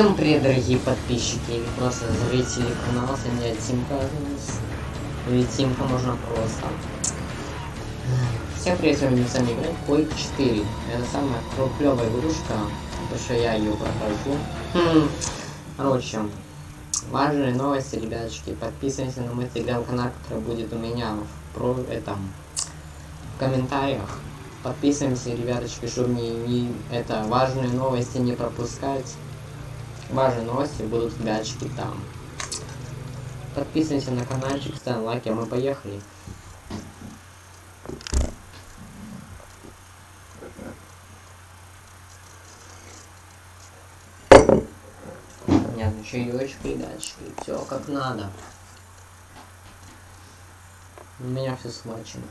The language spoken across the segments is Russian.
Всем привет, дорогие подписчики или просто зрители канала, с вами Тимка. Ведь Тимка можно просто. Всем привет, сегодня с вами играть Quake 4. Это самая клевая игрушка, потому что я ее прохожу. Хм. Короче, важные новости, ребяточки. Подписывайтесь на мой телеграм-канал, который будет у меня в про этом в комментариях. Подписываемся, ребяточки, чтобы не, не это важные новости не пропускать важные новости будут ребятчики там. Подписывайся на каналчик, ставь лайки, а мы поехали. Понятно, чаечек, ребятчики, все как надо. У меня все схвачено.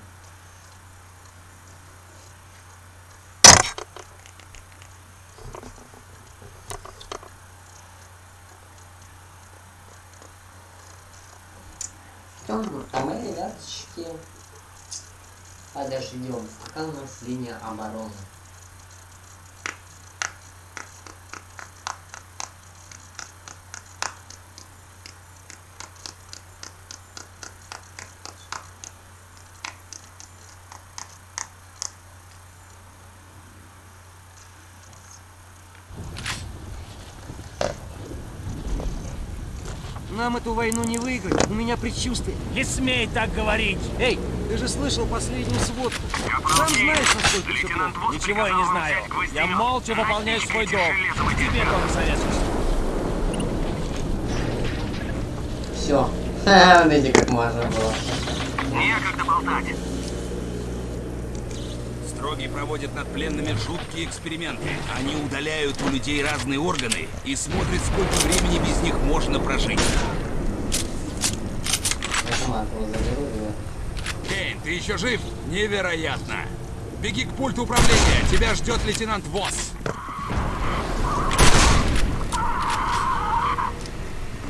Что, а мы, ребяточки, подождем, пока у нас линия обороны. Нам эту войну не выиграть. У меня предчувствие. Не смей так говорить! Эй, ты же слышал последнюю сводку. Сам знаешь, насколько все плохо. Ничего я не знаю. Я молча выполняю свой долг. Тебе тоже советую. Все. Видите, как можно было. Некогда болтать. Строги проводят над пленными жуткие эксперименты. Они удаляют у людей разные органы и смотрят, сколько времени без них можно прожить. Его. Кейн, ты еще жив? Невероятно! Беги к пульту управления, тебя ждет лейтенант Восс.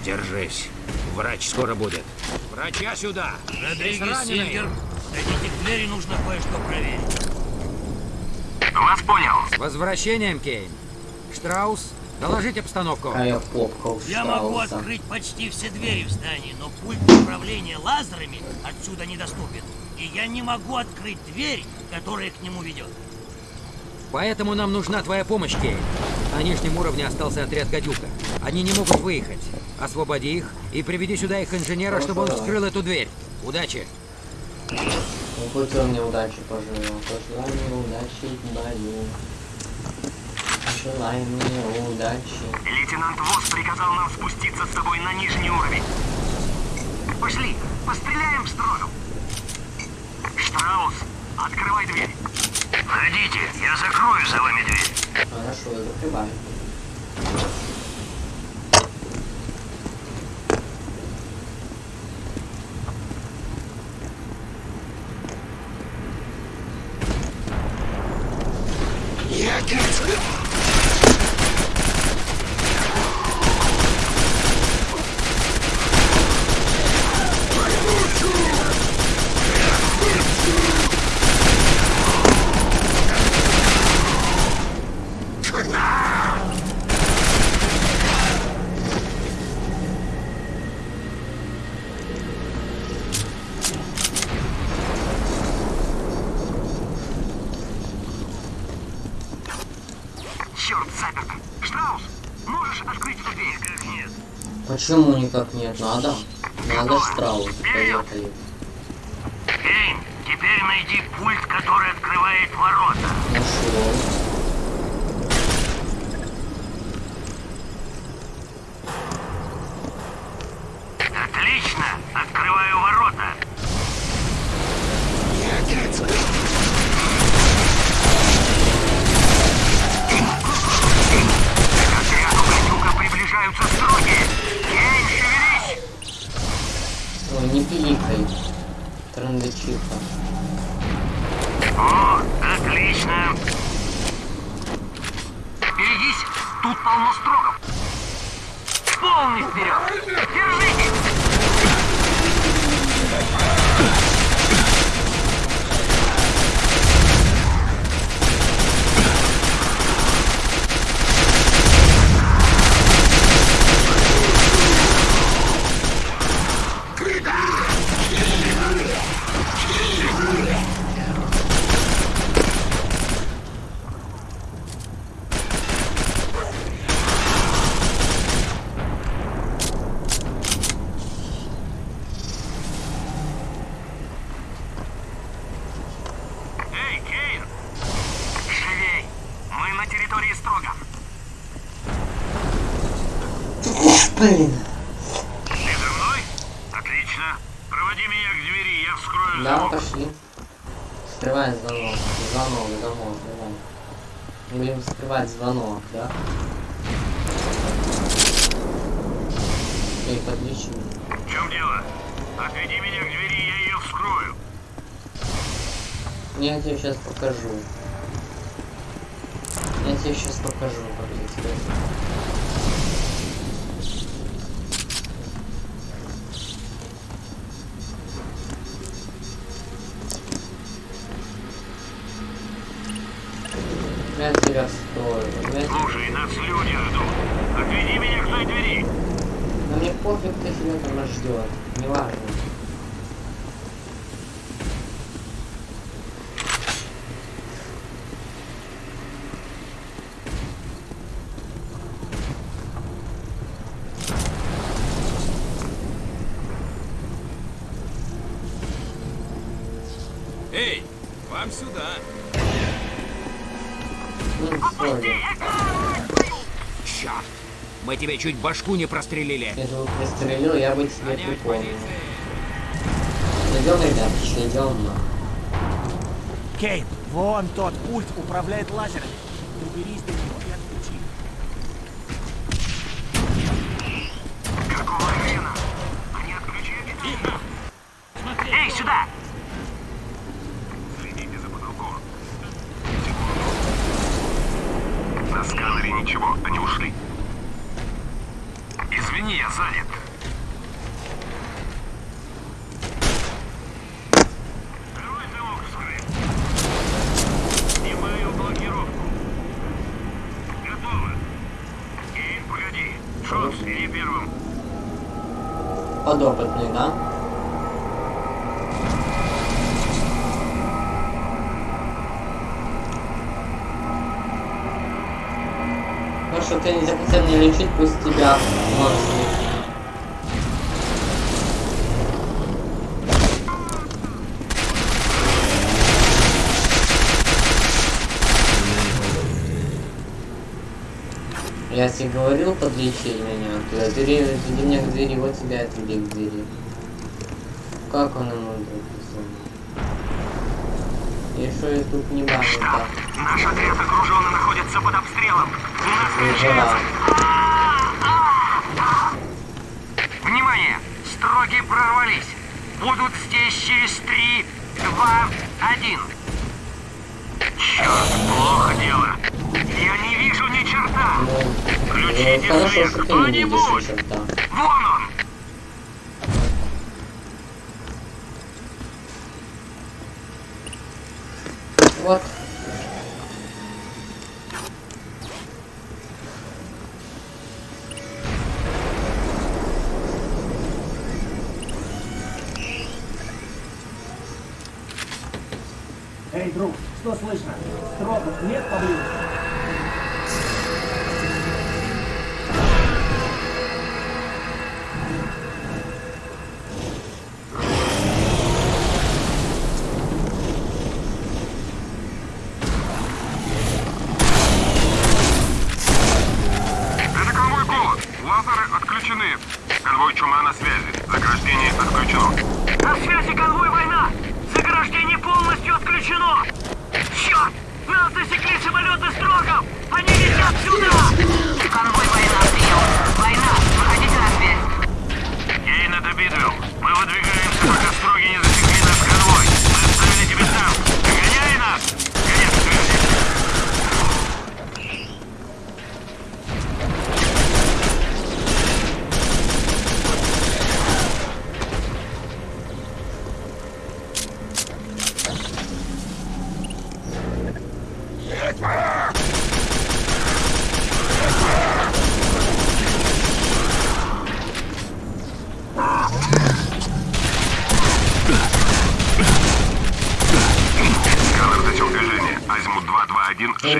Держись. Врач скоро будет. Врача сюда! Родригес Сильвер, дойдите к двери, нужно кое-что проверить. Вас понял. С возвращением, Кейн. Штраус, доложить обстановку. Какая попка у Я могу открыть почти все двери в здании, но пульт управления лазерами отсюда недоступен. И я не могу открыть дверь, которая к нему ведет. Поэтому нам нужна твоя помощь, Кейн. На нижнем уровне остался отряд «Гадюка». Они не могут выехать. Освободи их и приведи сюда их инженера, чтобы он вскрыл эту дверь. Удачи. Ну, хоть он мне удачи пожелал. Пожелай мне удачи в бою. Пожелай мне удачи. Лейтенант Восс приказал нам спуститься с тобой на нижний уровень. Пошли, постреляем в строю. Штраус, открывай дверь. Входите, я закрою за вами дверь. Хорошо, я закрываю. Черт, Штраус, можешь открыть эту дверь? Как нет? Почему никак нет? Надо? Надо Штраус. Поехали. Кейн, теперь найди пульт, который открывает ворота. Нашел. Отлично, открываю ворота. К отряду гадюка приближаются строги. Кейн, шевелись! Ой, не пиликай. Трандычиха. О, отлично. Берегись, тут полно строгов. Полный вперед. Держитесь. Блин. Ты за мной? Отлично. Проводи меня к двери, я вскрою Да, замок. пошли. Скрывай звонок. Звонок, звонок, давай. Будем скрывать звонок, да? Эй, подлечи. В чем дело? Отведи меня к двери, я ее вскрою. Я тебе сейчас покажу. Вам сюда. Черт! Мы тебе чуть башку не прострелили. Если бы пристрелил, я бы тебе припомнил. Идем, ребятки, идем. Кейн, вон тот пульт управляет лазерами. Уберись до него и отключи. Какого хрена? Они отключили? Тихо! Смотри, Эй, сюда! Следите за потолком. На сканере ничего, они ушли. Извини, я занят. Второй замок вскрыт. Снимаю блокировку. Готово. Кейн, погоди. Шонс, иди первым. Подопытный, да? Ну что ты не захотел меня лечить, пусть тебя монстры. Я тебе говорил, подлечи меня. Ты отвери, отведи меня к двери, вот тебя отведи к двери. Как он ему написал? И что я тут не баню так? Наш отряд окружен и находится под обстрелом. У нас Выжила. Внимание! Строги прорвались. Будут здесь через три, два, один. Черт, плохо дело. Я не Включите э, хорошо, свет кто-нибудь. Вон он! Вот. Эй, друг, что слышно? Стропов нет поблизости?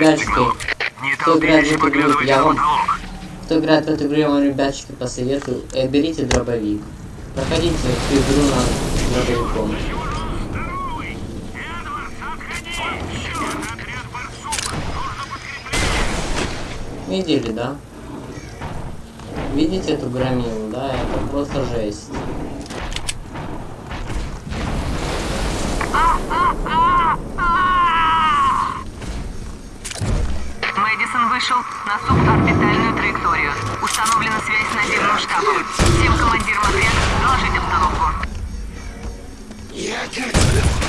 221, 6 Ребятки, сигналов. Не кто играет в эту игру, я вам-. Кто играет в эту игру, я вам, ребяточки, посоветую. Э, берите дробовик. Проходите эту игру на дробовиком. Видели, да? Видите эту громилу, да? Это просто жесть. На суборбитальную траекторию. Установлена связь с наземным штабом. Всем командирам отряда доложить обстановку. Это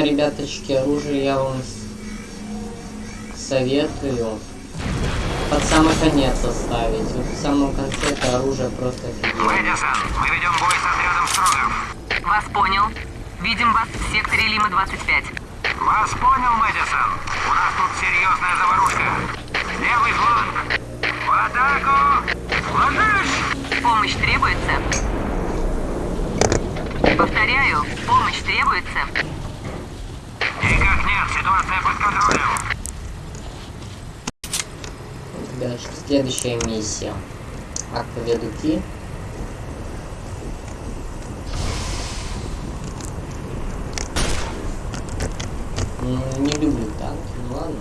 Это, ребяточки, оружие я вам советую под самый конец оставить. Вот в самом конце это оружие просто офигенно. Мэдисон, мы ведем бой с отрядом Строгов. Вас понял. Видим вас в секторе Лима-25. Вас понял, Мэдисон. У нас тут серьезная заварушка. Левый фланг. В атаку! Ложись! Помощь требуется? Повторяю, помощь требуется? Ребятушки, следующая миссия. Акведуки. Ну, не люблю танки, ну ладно.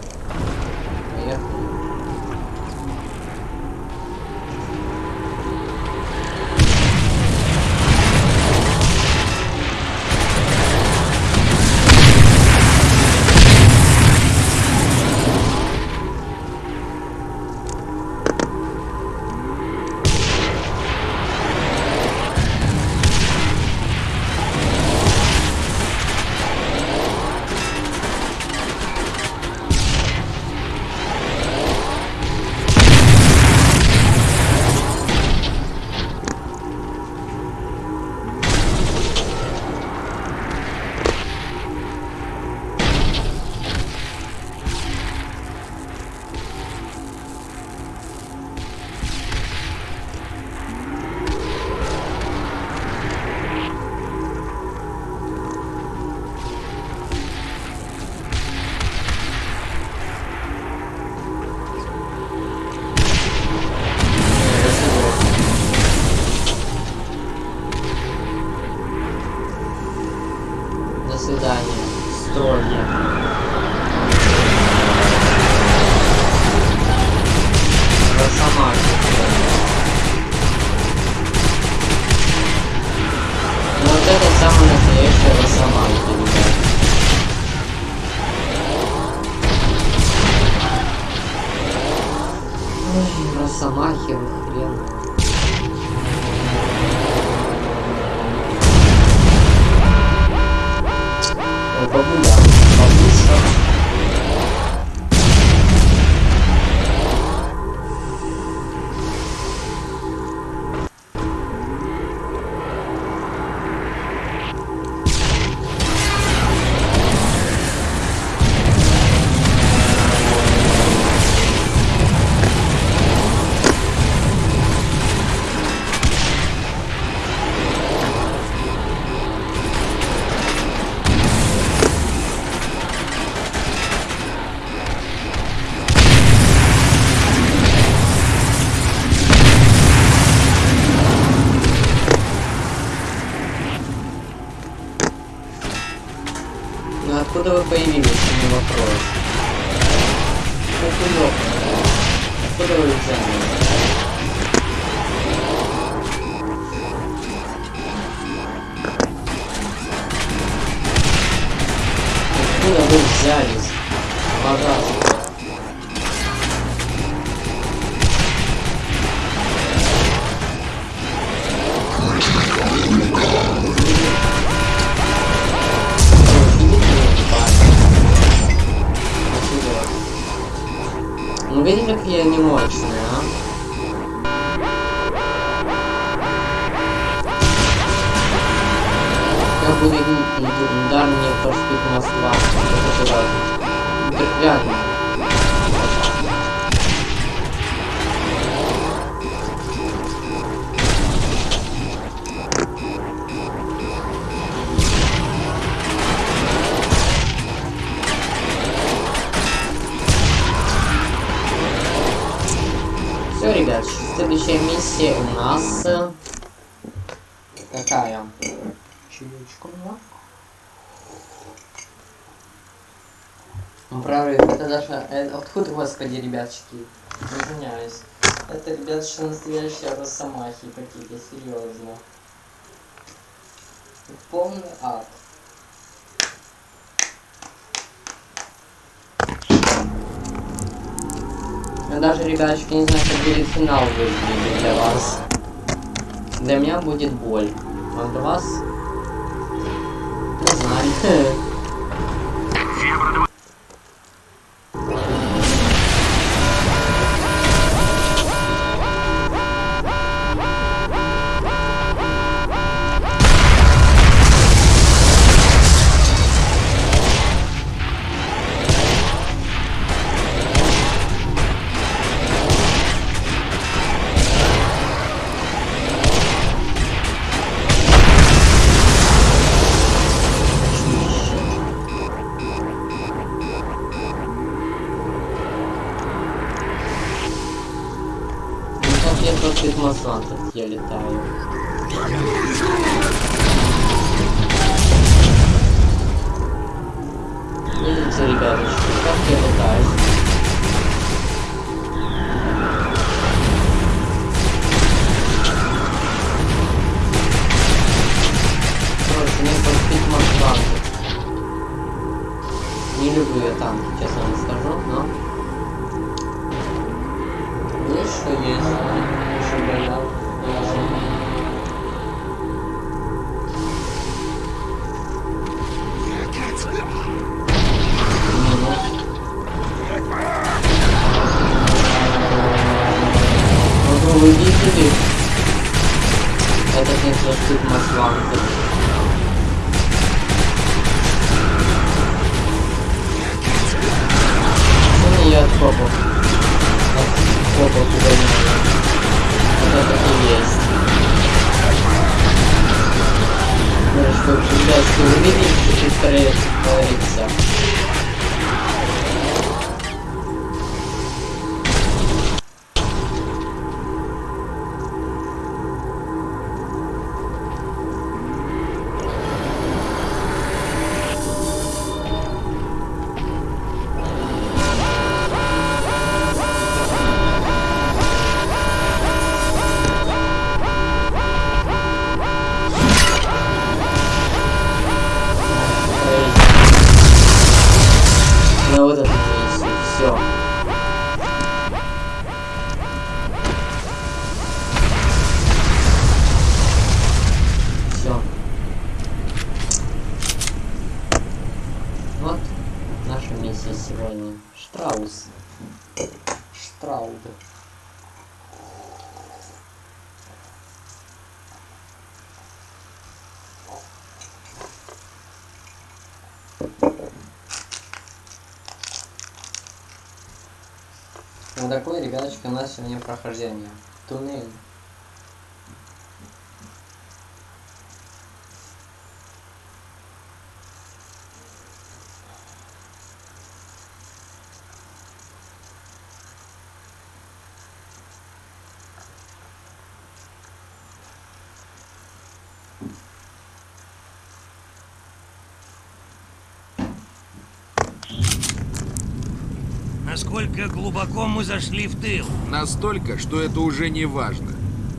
Видите, какие они мощные, а? Как будет мне поспит Москва. Это важно. Приятно. Правда, это даже... э, Откуда, господи, ребятчики? Извиняюсь. Это, ребятушки, настоящая росомахи какие-то, серьезно. Полный ад. Я даже, ребяточки, не знаю, как будет финал выглядеть для вас. Для меня будет боль. А для вас? Не знаю. что Ну вот это миссию, все. Все. Вот наша миссия сегодня. Штраус. Штрауд. Вот ребяточки, у нас прохождение. Туннель. Насколько глубоко мы зашли в тыл? Настолько, что это уже не важно.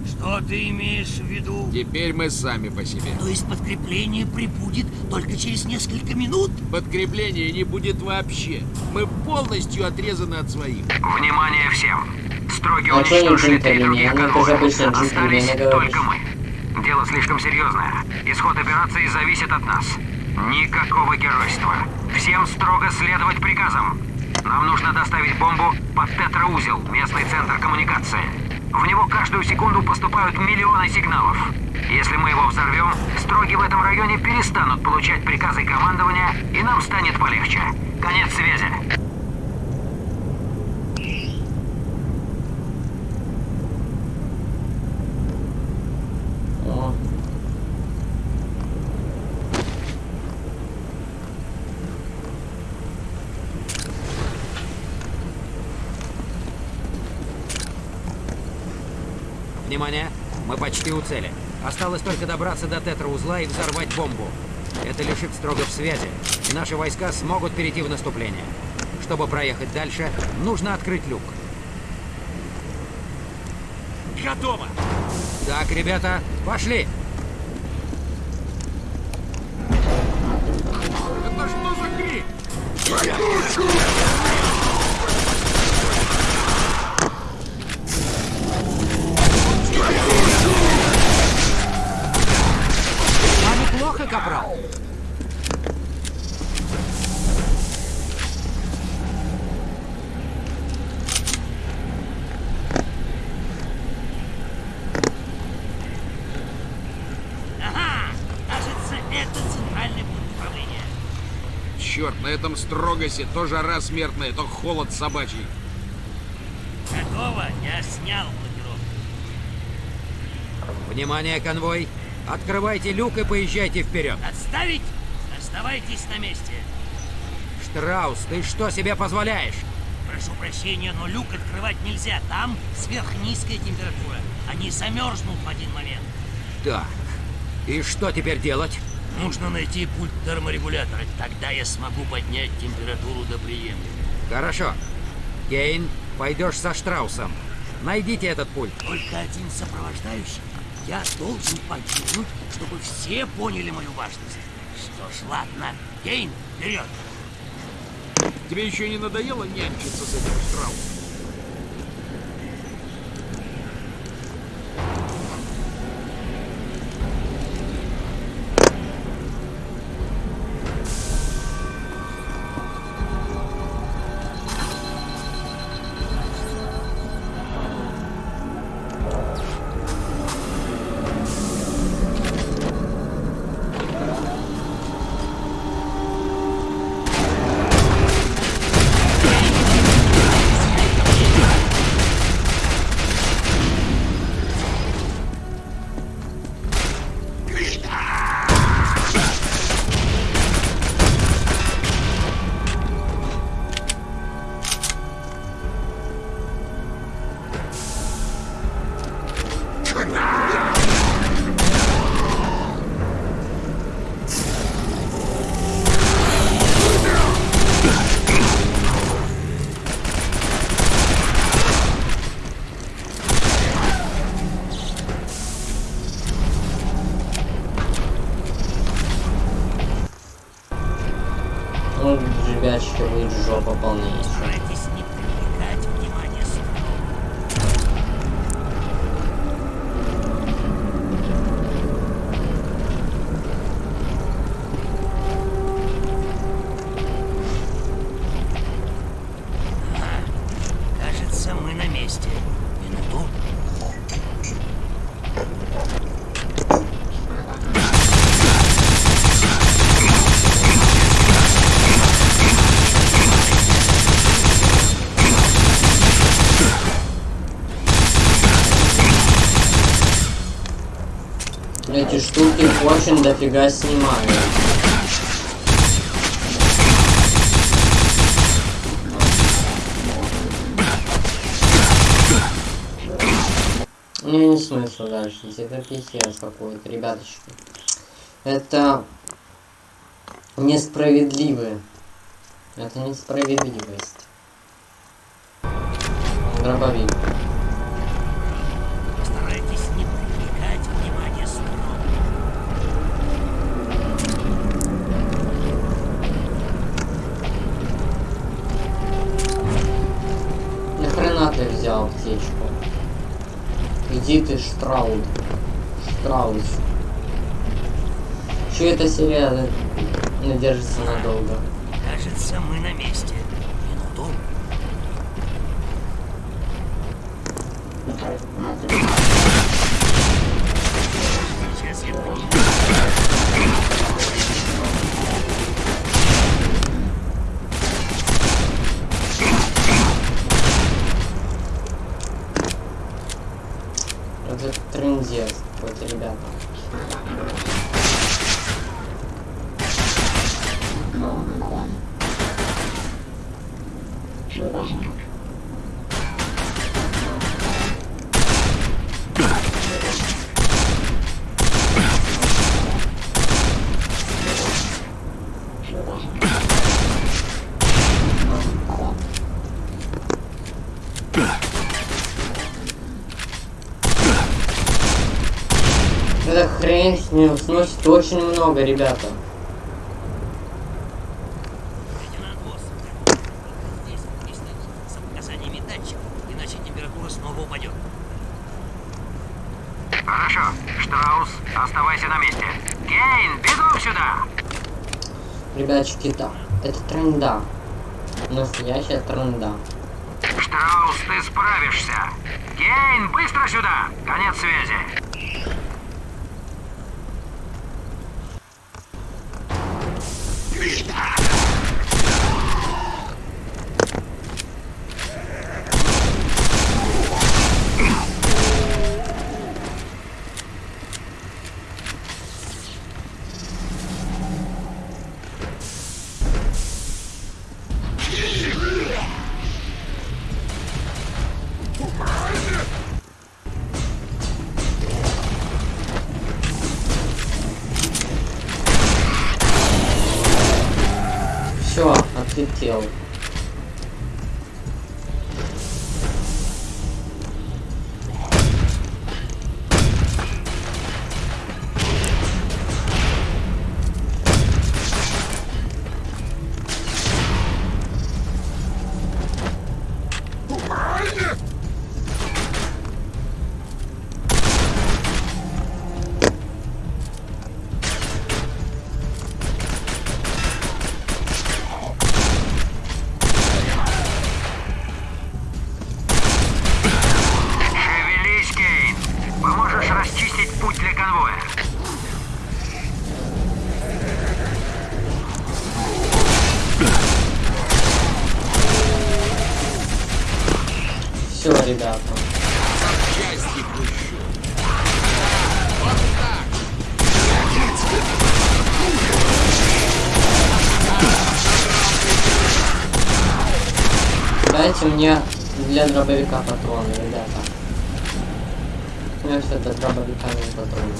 Что ты имеешь в виду? Теперь мы сами по себе. То есть подкрепление прибудет только через несколько минут? Подкрепления не будет вообще. Мы полностью отрезаны от своих. Внимание всем! Строги А уничтожили три других Ну, конвоя. Остались только мы. Дело слишком серьезное. Исход операции зависит от нас. Никакого геройства. Всем строго следовать приказам. Нам нужно доставить бомбу под тетраузел, местный центр коммуникации. В него каждую секунду поступают миллионы сигналов. Если мы его взорвем, строги в этом районе перестанут получать приказы командования, и нам станет полегче. Конец связи. О. Внимание! Мы почти у цели. Осталось только добраться до тетраузла и взорвать бомбу. Это лишит строго в связи, и наши войска смогут перейти в наступление. Чтобы проехать дальше, нужно открыть люк. Готово! Так, ребята, пошли! Это что за крик? А капрал. Ага! Кажется, это центральный пункт управления. Черт, на этом строгосе то жара смертная, то холод собачий. Готово, я снял блокировку. Внимание, конвой! Открывайте люк и поезжайте вперед. Отставить? Оставайтесь на месте. Штраус, ты что себе позволяешь? Прошу прощения, но люк открывать нельзя. Там сверхнизкая температура. Они замерзнут в один момент. Так, и что теперь делать? Нужно найти пульт терморегулятора. Тогда я смогу поднять температуру до приемлемой. Хорошо. Кейн, пойдешь со Штраусом. Найдите этот пульт. Только один сопровождающий. Я должен погибнуть, чтобы все поняли мою важность. Что ж, ладно. Кейн, вперед! Тебе еще не надоело нянчиться с этим страусом? Дофига снимают. Мне не смысла дальше это писец какой-то, ребяточки. Это несправедливо. Это несправедливость. Дробовик. Штрауд. Штраус. Че эта серия надержится надолго? Кажется, мы на месте. Минуту. Сейчас я понимаю. Это трендец, вот ребята. Эта хрень с ним сносит очень много, ребята. Лейтенант Босс, здесь есть с показаниями датчиков, иначе температура снова упадет. Хорошо. Штраус, оставайся на месте. Кейн, бегом сюда! Ребятчики, да, это тренда. Настоящая тренда. Штраус, ты справишься. Кейн, быстро сюда! Конец связи. killed. Дайте мне для дробовика патроны, ребята. У меня до дробовика не патроны.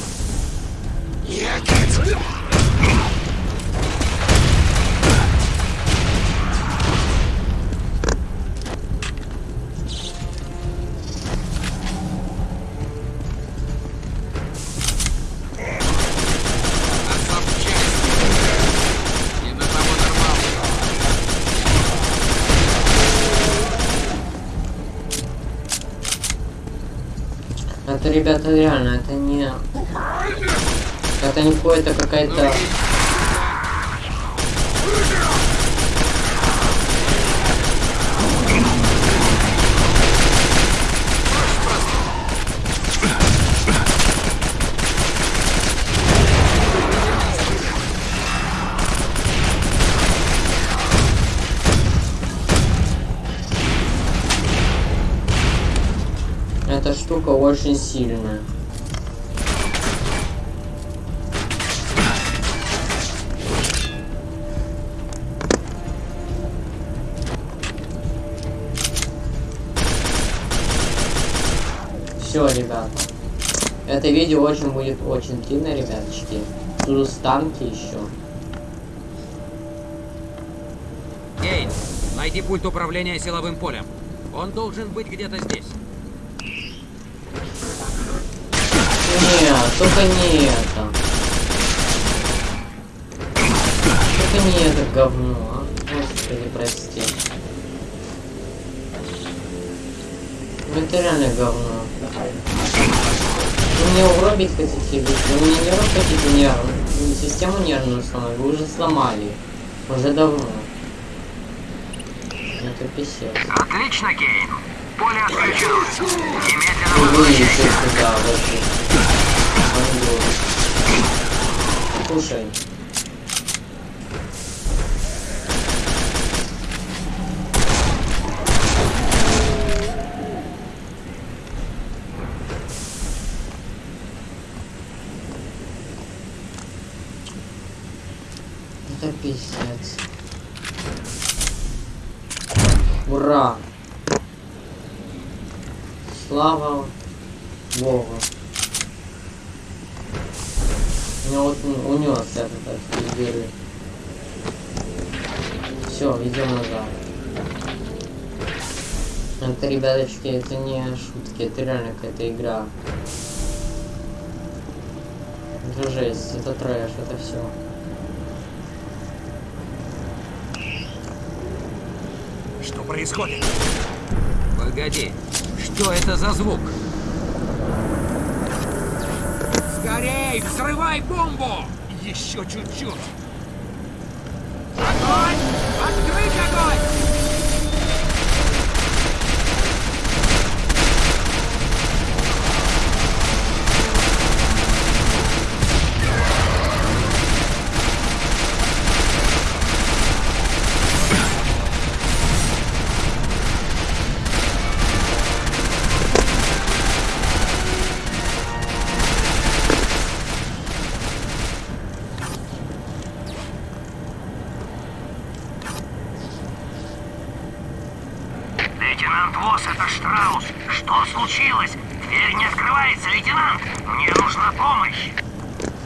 Ребята, реально, это не... Это не какое-то какая-то... Эта штука очень сильная. Все, ребята. Это видео очень будет очень длинное, ребяточки. Тут станки еще. Кейн, найди пульт управления силовым полем. Он должен быть где-то здесь. Только не это. Только не это говно, а. Господи, прости. Ну, Это реально говно. Вы меня угробить хотите? Вы меня не хотите нервную? Систему нервную сломать? Вы уже сломали. Уже давно. Это писец. Отлично, Кейн. Поле отключено. Немедленно возвращайся. Вообще. Слушай. Это пиздец. Ура! Слава Богу. У него вот унес этот от дыры. Все, идем назад. Это, ребяточки, это не шутки, это реально какая-то игра. Это жесть, это трэш, это все. Что происходит? Погоди, что это за звук? Скорей, взрывай бомбу! Еще чуть-чуть. Огонь! Открыть огонь! Лейтенант Восс, это Штраус. Что случилось? Дверь не открывается, лейтенант. Мне нужна помощь.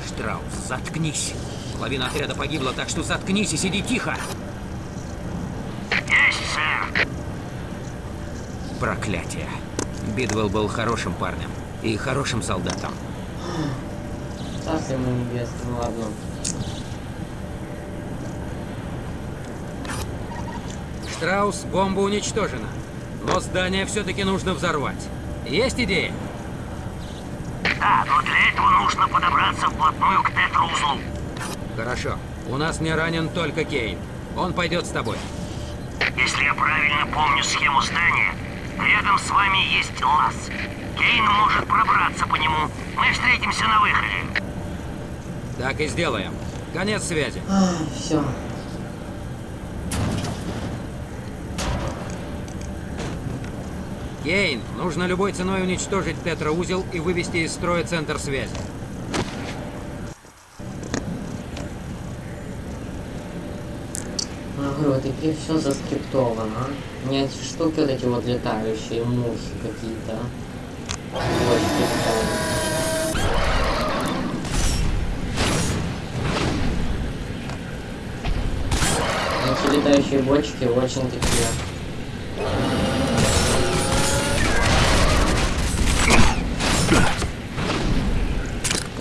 Штраус, заткнись. Половина отряда погибла, так что заткнись и сиди тихо. Есть, сэр. Проклятие. Бидвелл был хорошим парнем и хорошим солдатом. Небесное, ну ладно. Штраус, бомба уничтожена. Но здание все-таки нужно взорвать. Есть идеи? Да, но для этого нужно подобраться вплотную к тетраузлу. Хорошо. У нас не ранен только Кейн. Он пойдет с тобой. Если я правильно помню схему здания, рядом с вами есть лаз. Кейн может пробраться по нему. Мы встретимся на выходе. Так и сделаем. Конец связи. все. Кейн, нужно любой ценой уничтожить тетраузел и вывести из строя центр связи. Игре все заскриптовано. а. Не эти штуки вот эти вот летающие, мухи какие-то. Эти летающие бочки очень такие.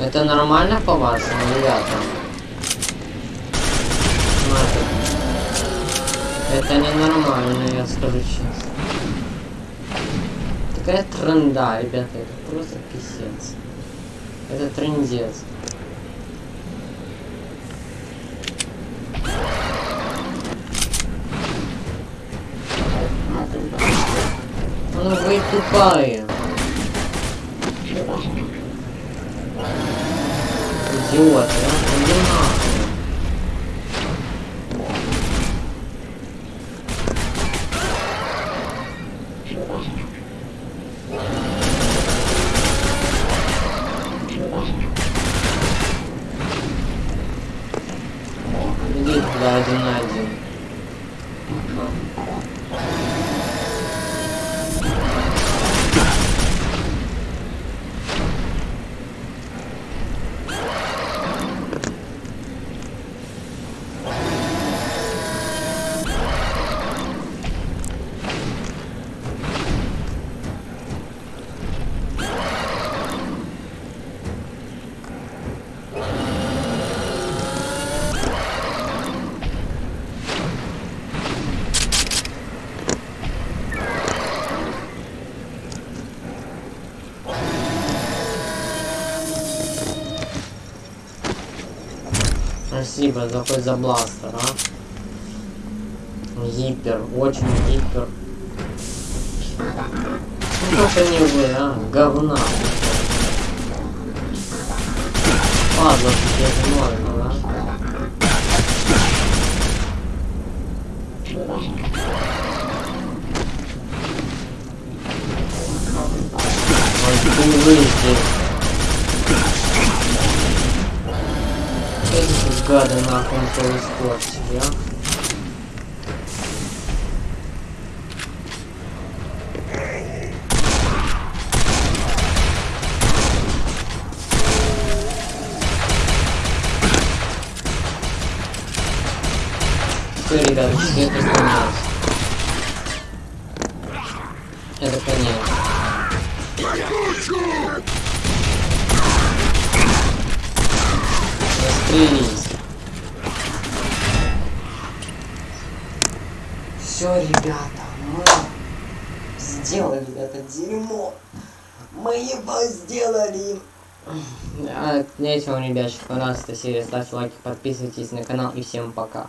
Это нормально по-вашему, ребята? Это ненормально, я скажу честно. Такая тренда, ребята, это просто писец. Это трендец. Ну вы тупая. Идиот, а? Иди нахуй. Спасибо за хоть за бластер, а. Гипер, очень гипер. Ну как они вы, а? Говна. Падла, тебе можно, да? Ой, ты выйди. Эти гады нахуй он свой испортили, а? Все, ребята, это конец. А, ребятки, понравилась эта серия. Ставьте лайки, подписывайтесь на канал и всем пока.